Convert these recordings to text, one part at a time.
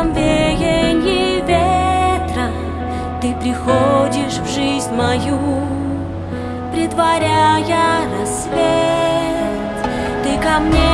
каждом веянии ветра. Ты приходишь в жизнь мою, Притворяя рассвет. Ты ко мне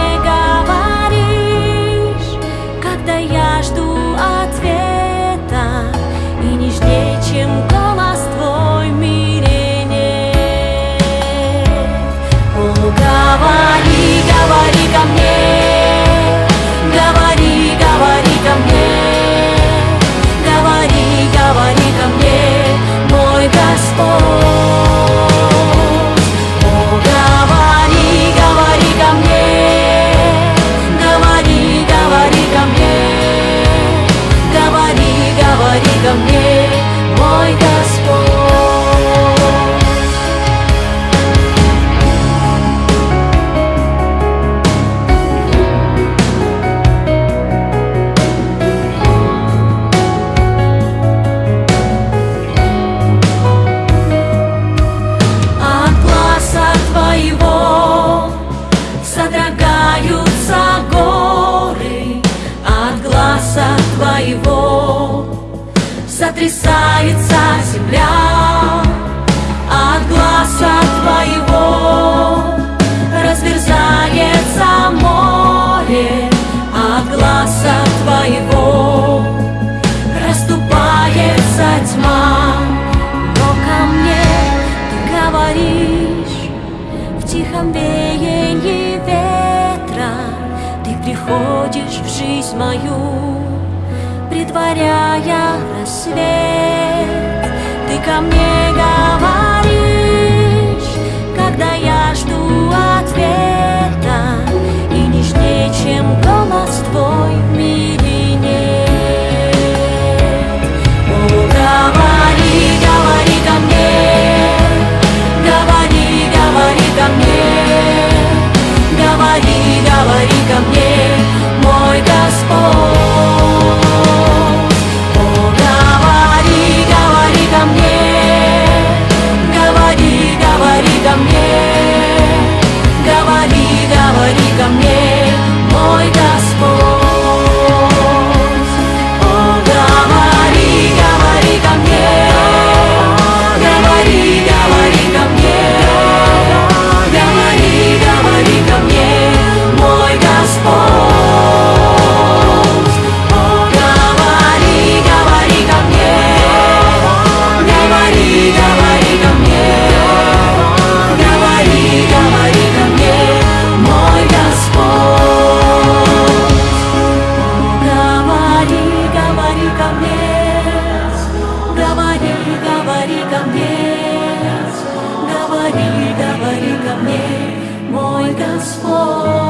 сотрясается земля От глаза твоего. Разверзается море От глаза твоего. Расступается тьма Но ко мне ты говоришь. В тихом веянии ветра Ты приходишь в жизнь мою предваряя рассвет, ты ко мне говоришь. мне, говори, говори ко мне, мой Господь.